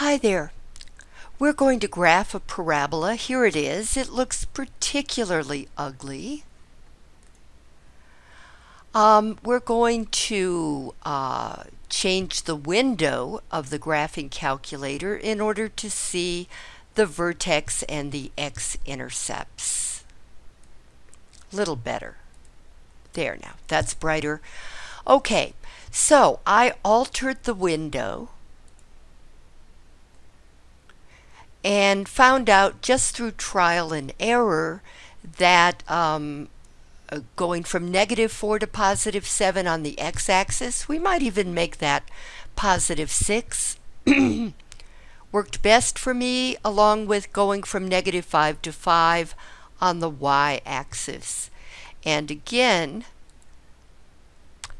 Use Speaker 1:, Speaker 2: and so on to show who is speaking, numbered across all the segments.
Speaker 1: Hi there. We're going to graph a parabola. Here it is. It looks particularly ugly. Um, we're going to uh, change the window of the graphing calculator in order to see the vertex and the x-intercepts. Little better. There now, that's brighter. Okay, so I altered the window and found out just through trial and error that um, uh, going from negative 4 to positive 7 on the x-axis, we might even make that positive 6, worked best for me along with going from negative 5 to 5 on the y-axis. And again,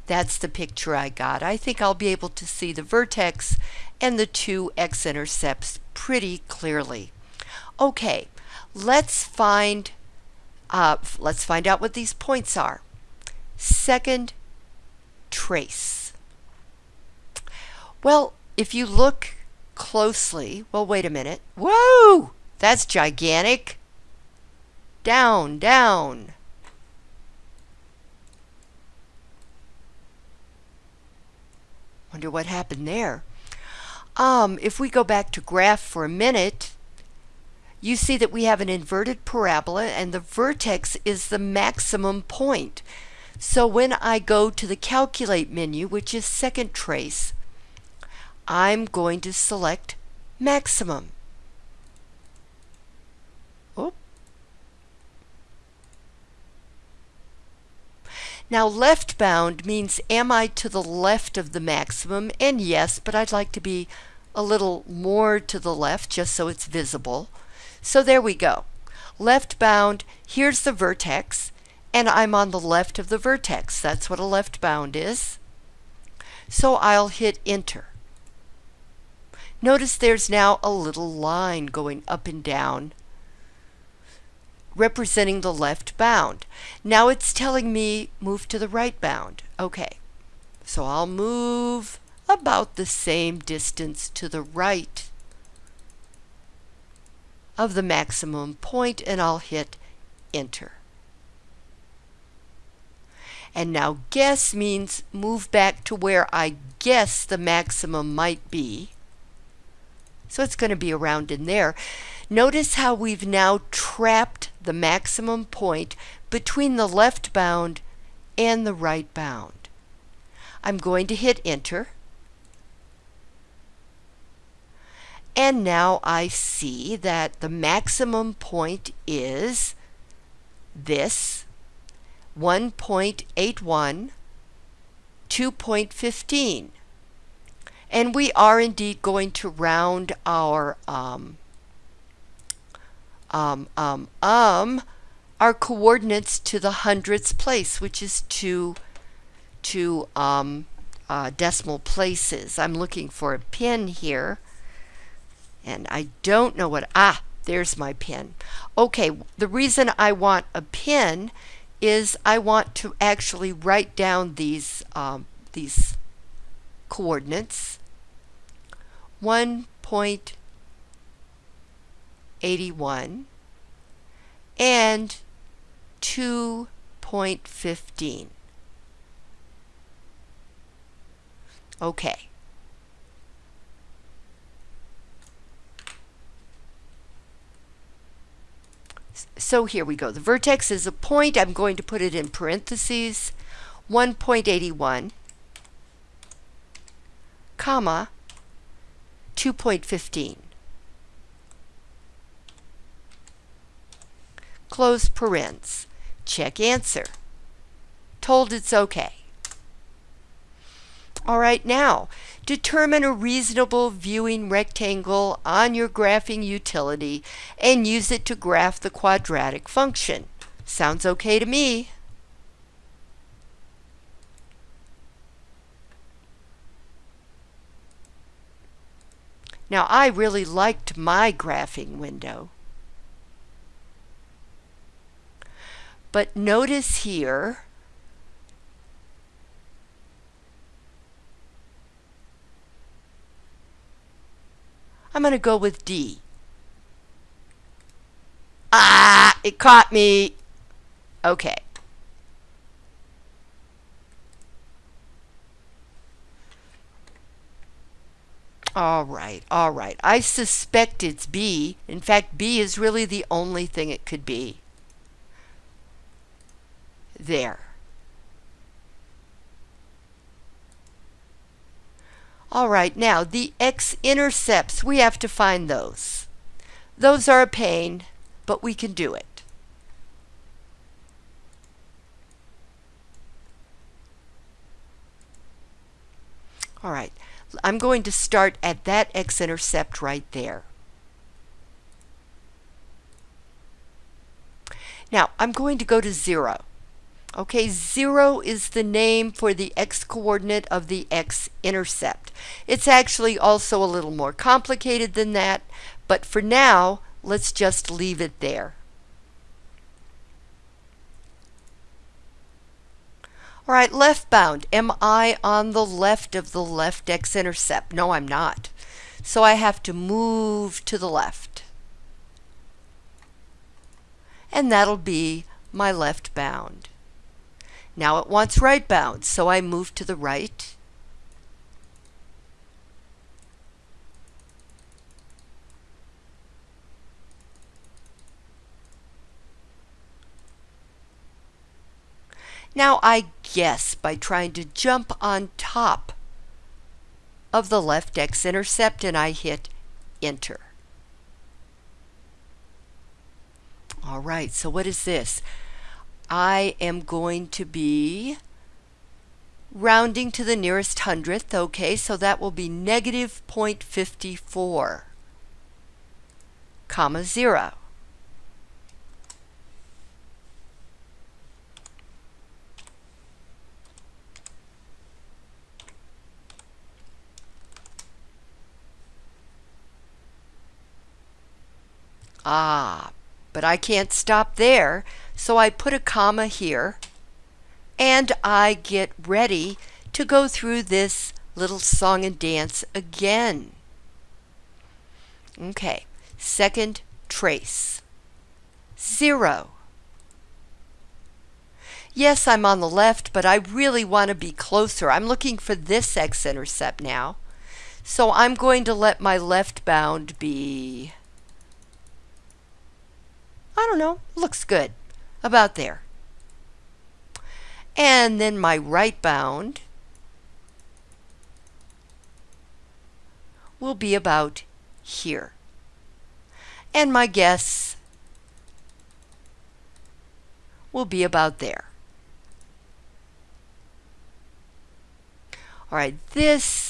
Speaker 1: that's the picture I got. I think I'll be able to see the vertex and the two x-intercepts pretty clearly. Okay, let's find uh, let's find out what these points are. Second trace. Well, if you look closely, well, wait a minute. Whoa, that's gigantic. Down, down. Wonder what happened there. Um, if we go back to graph for a minute, you see that we have an inverted parabola and the vertex is the maximum point. So when I go to the calculate menu, which is second trace, I'm going to select maximum. Now left bound means am I to the left of the maximum? And yes, but I'd like to be a little more to the left just so it's visible. So there we go. Left bound, here's the vertex, and I'm on the left of the vertex. That's what a left bound is. So I'll hit enter. Notice there's now a little line going up and down representing the left bound. Now it's telling me move to the right bound. Okay, so I'll move about the same distance to the right of the maximum point and I'll hit enter. And now guess means move back to where I guess the maximum might be. So it's going to be around in there. Notice how we've now trapped the maximum point between the left bound and the right bound. I'm going to hit enter. And now I see that the maximum point is this 1.81, 2.15. And we are indeed going to round our um, um, um, um, our coordinates to the hundredths place, which is two, two um, uh, decimal places. I'm looking for a pin here, and I don't know what, ah, there's my pin. Okay, the reason I want a pin is I want to actually write down these, um, these coordinates. 1.81 and 2.15. Okay. So here we go. The vertex is a point. I'm going to put it in parentheses. 1.81 comma 2.15. Close parens. Check answer. Told it's okay. All right, now, determine a reasonable viewing rectangle on your graphing utility and use it to graph the quadratic function. Sounds okay to me. Now I really liked my graphing window. But notice here, I'm going to go with D. Ah, it caught me. Okay. All right, all right. I suspect it's B. In fact, B is really the only thing it could be. There. All right, now the x-intercepts, we have to find those. Those are a pain, but we can do it. All right, I'm going to start at that x-intercept right there. Now, I'm going to go to 0. Okay, 0 is the name for the x-coordinate of the x-intercept. It's actually also a little more complicated than that, but for now, let's just leave it there. All right, left bound. Am I on the left of the left x-intercept? No, I'm not. So I have to move to the left. And that'll be my left bound. Now it wants right bound, so I move to the right. Now I guess by trying to jump on top of the left x-intercept and I hit enter. All right, so what is this? I am going to be rounding to the nearest hundredth, okay, so that will be negative 0.54, comma 0. Ah, but I can't stop there, so I put a comma here, and I get ready to go through this little song and dance again. Okay, second trace. Zero. Yes, I'm on the left, but I really want to be closer. I'm looking for this x-intercept now. So I'm going to let my left bound be I don't know, looks good. About there. And then my right bound will be about here. And my guess will be about there. All right, this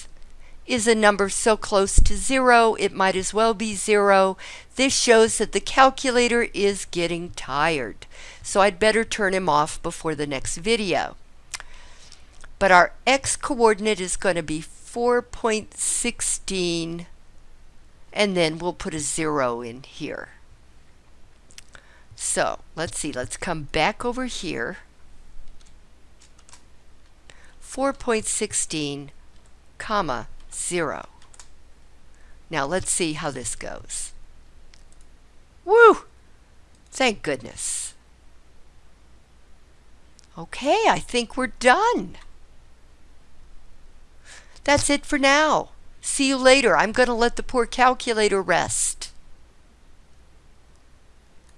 Speaker 1: is a number so close to zero it might as well be zero. This shows that the calculator is getting tired. So I'd better turn him off before the next video. But our x coordinate is going to be 4.16 and then we'll put a zero in here. So let's see, let's come back over here. 4.16 comma 0. Now let's see how this goes. Woo! Thank goodness. Okay, I think we're done. That's it for now. See you later. I'm going to let the poor calculator rest.